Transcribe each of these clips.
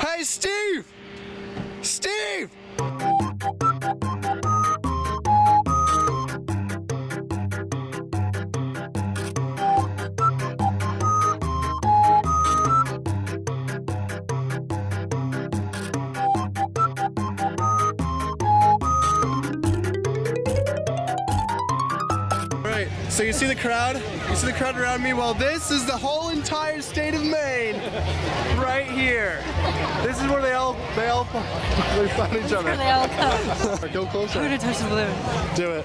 Hey, Steve! Steve! Right, so you see the crowd? You see the crowd around me? Well, this is the whole entire state of Maine here. This is where they all, they all they find each other. They all come. Go I'm closer. gonna touch the balloon. Do it.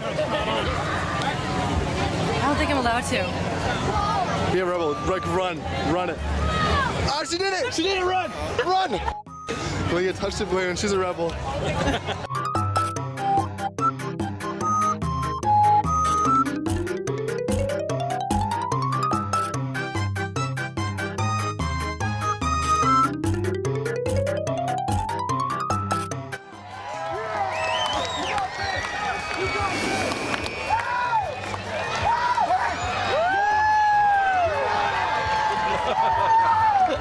I don't think I'm allowed to. Be a rebel. Like, run. Run it. Oh, she did it! She did it! Run! Run! Leah touched the balloon. She's a rebel. Oh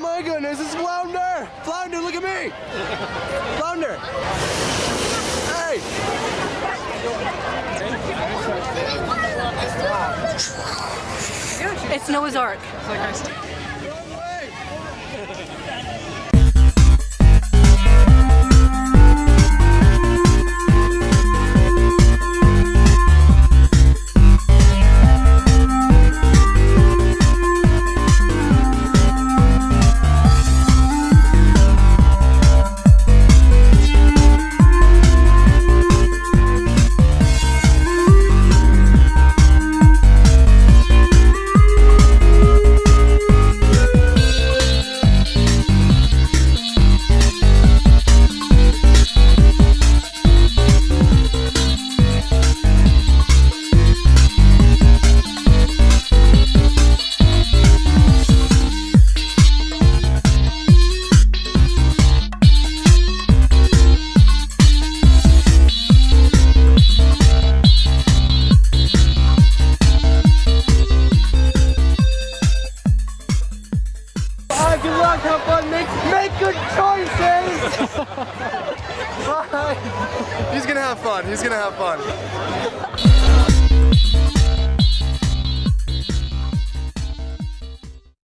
my goodness, it's Flounder! Flounder, look at me! Flounder! Hey! It's Noah's Ark. Right, have fun, make, make good choices! Bye! He's gonna have fun, he's gonna have fun.